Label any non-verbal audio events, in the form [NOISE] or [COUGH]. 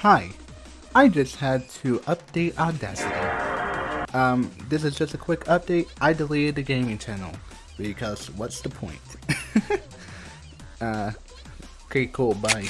Hi, I just had to update Audacity. Um, this is just a quick update. I deleted the gaming channel because what's the point? [LAUGHS] uh, okay, cool, bye.